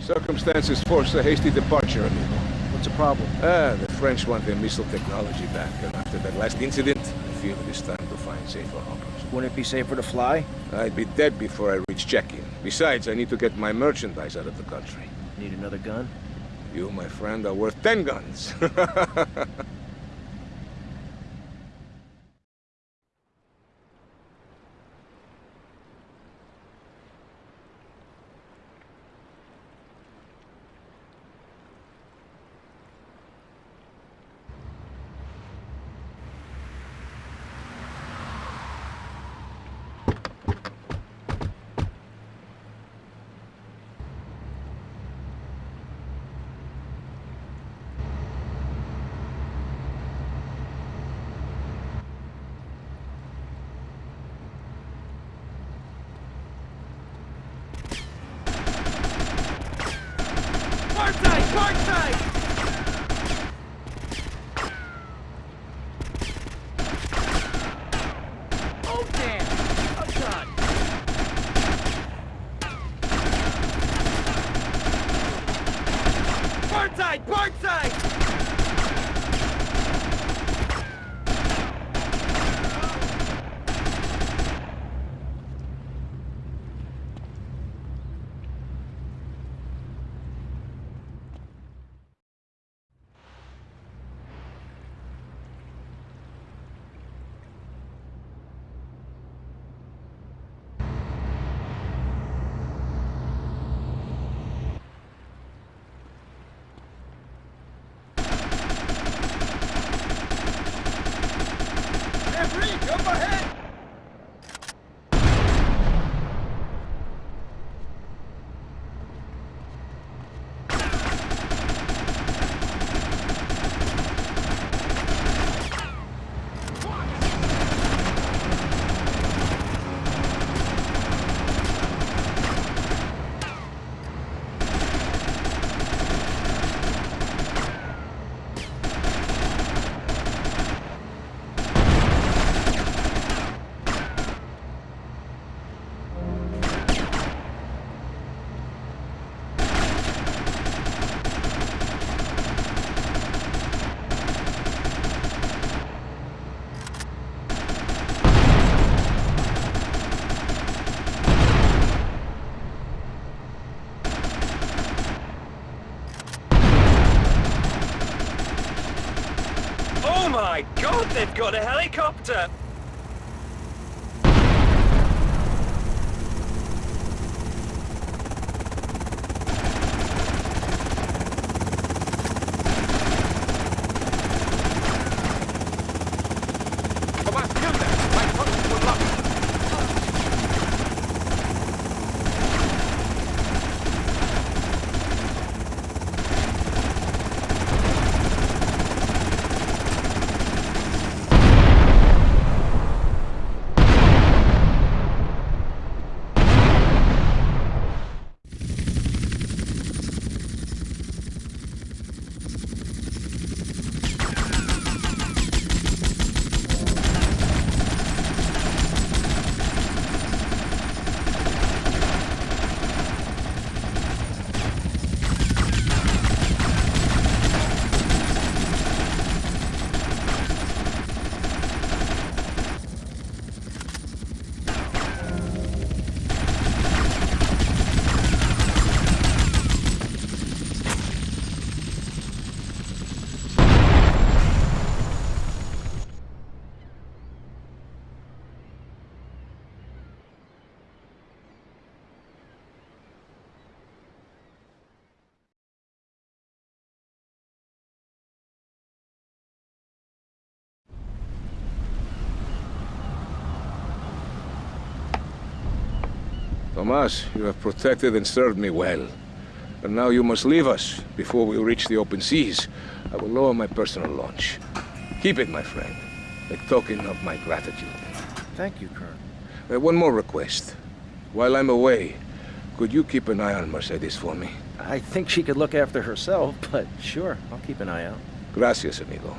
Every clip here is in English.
Circumstances forced a hasty departure, amigo. What's the problem? Ah, the French want their missile technology back, and after that last incident, I feel it is time to find safer harbors. Wouldn't it be safer to fly? I'd be dead before I reach check-in. Besides, I need to get my merchandise out of the country. Need another gun? You, my friend, are worth ten guns. Parkside! Parkside! God, they've got a helicopter! Tomas, you have protected and served me well. But now you must leave us before we reach the open seas. I will lower my personal launch. Keep it, my friend, a token of my gratitude. Thank you, Colonel. Uh, one more request. While I'm away, could you keep an eye on Mercedes for me? I think she could look after herself, but sure, I'll keep an eye out. Gracias, amigo.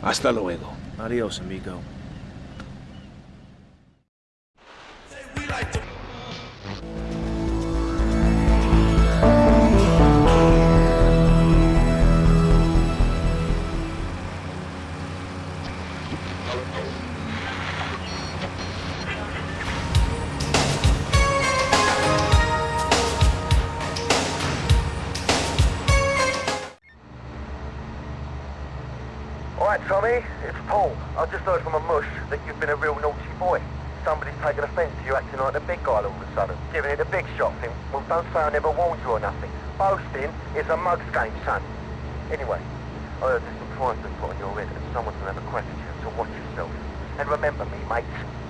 Hasta luego. Adios, amigo. All. I've just heard from a mush that you've been a real naughty boy. Somebody's taken offence to you acting like the big guy all of a sudden. Giving it a big shot thing. Well, don't say I never warned you or nothing. Boasting is a mug's game, son. Anyway, I heard there's some prize been put on your head and someone's gonna have a at you, so watch yourself. And remember me, mates.